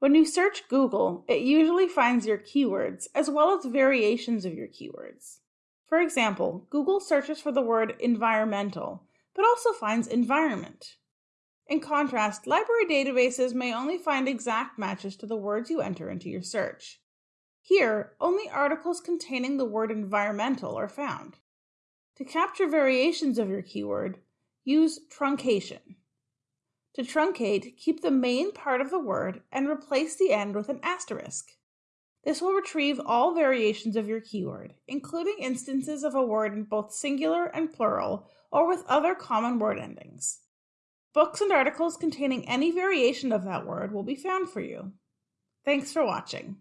When you search Google, it usually finds your keywords as well as variations of your keywords. For example, Google searches for the word environmental, but also finds environment. In contrast, library databases may only find exact matches to the words you enter into your search. Here, only articles containing the word environmental are found. To capture variations of your keyword, use truncation. To truncate, keep the main part of the word and replace the end with an asterisk. This will retrieve all variations of your keyword, including instances of a word in both singular and plural or with other common word endings. Books and articles containing any variation of that word will be found for you. Thanks for watching.